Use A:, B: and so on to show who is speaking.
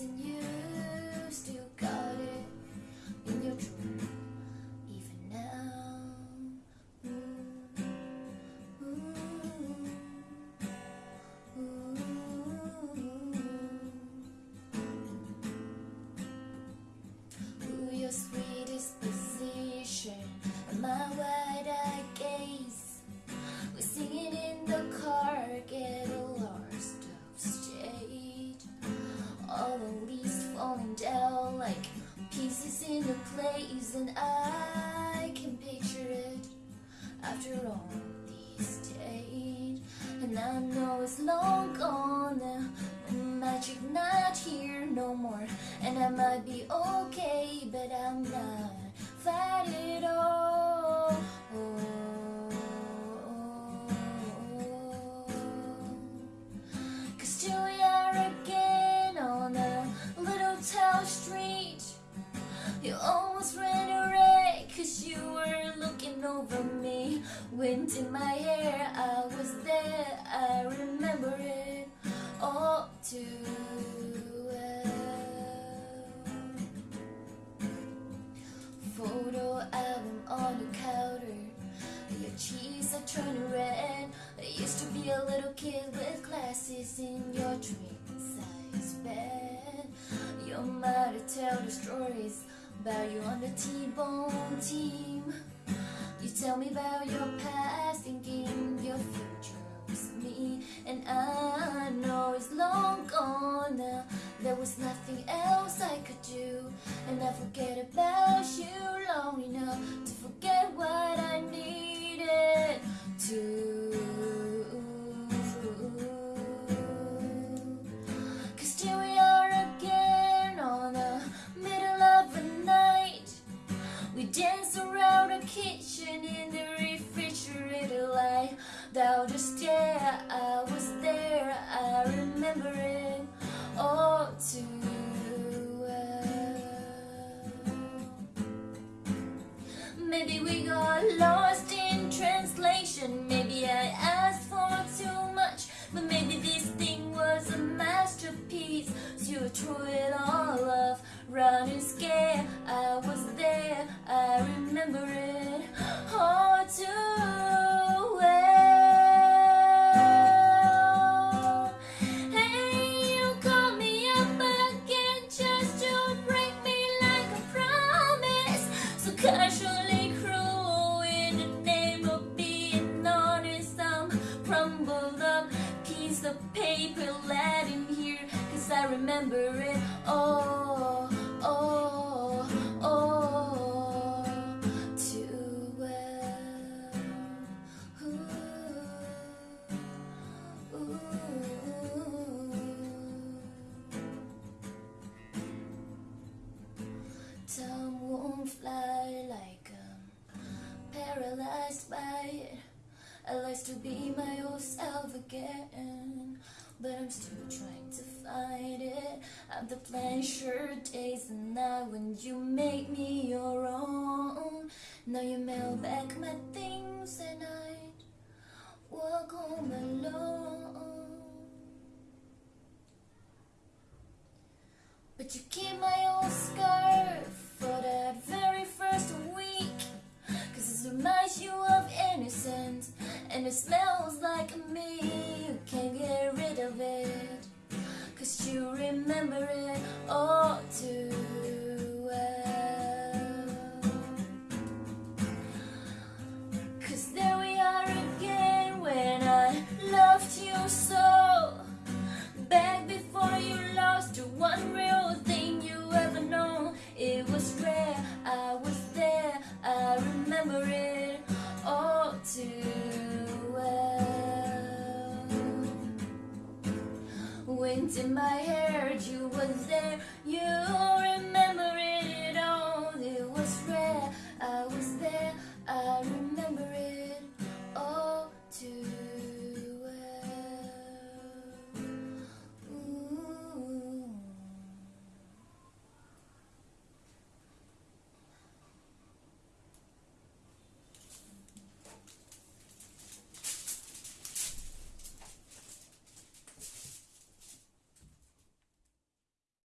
A: in you. all the leaves falling down like pieces in a place and I can picture it after all these days. And I know it's long gone now magic not here no more. And I might be okay but I'm not Photo album on the counter. Your cheeks are turning red. I used to be a little kid with glasses in your dream size bed. Your mother tell the stories about you on the T-Bone team. You tell me about your past thinking your future was me. And I know it's long gone now. There was nothing else I could do. And I forget Stare, I was there, I remember it all too well. Maybe we got lost in translation Maybe I asked for too much But maybe this thing was a masterpiece. So you threw it all off Running scared, I was there I remember it all too remember it oh, all, oh, all, oh. all too well. Ooh, ooh. Time won't fly like I'm paralyzed by it. I like to be my old self again, but I'm still trying to find it. I'm the pleasure days and night when you make me your own. Now you mail back my things and I'd walk home alone. But you keep my old scarf for that very first week Cause it reminds you of innocence And it smells remember it all too well. Wind in my hair, you were there, you